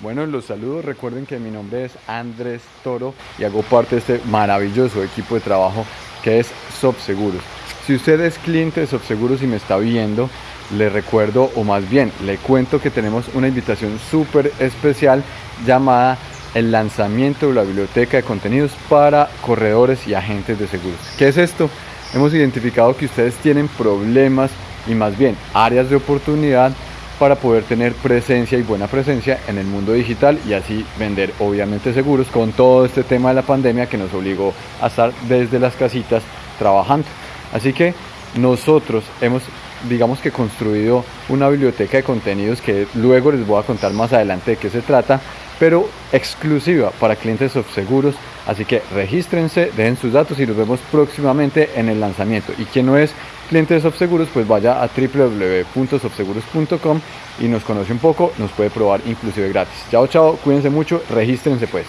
Bueno, los saludos. Recuerden que mi nombre es Andrés Toro y hago parte de este maravilloso equipo de trabajo que es Sobseguros. Si usted es cliente de Sobseguros y me está viendo, le recuerdo, o más bien, le cuento que tenemos una invitación súper especial llamada el lanzamiento de la biblioteca de contenidos para corredores y agentes de seguros. ¿Qué es esto? Hemos identificado que ustedes tienen problemas y más bien áreas de oportunidad para poder tener presencia y buena presencia en el mundo digital y así vender obviamente seguros con todo este tema de la pandemia que nos obligó a estar desde las casitas trabajando. Así que nosotros hemos digamos que construido una biblioteca de contenidos que luego les voy a contar más adelante de qué se trata, pero exclusiva para clientes seguros. Así que regístrense, dejen sus datos y nos vemos próximamente en el lanzamiento. Y quien no es cliente de Softseguros, pues vaya a www.softseguros.com y nos conoce un poco, nos puede probar inclusive gratis. Chao, chao, cuídense mucho, regístrense pues.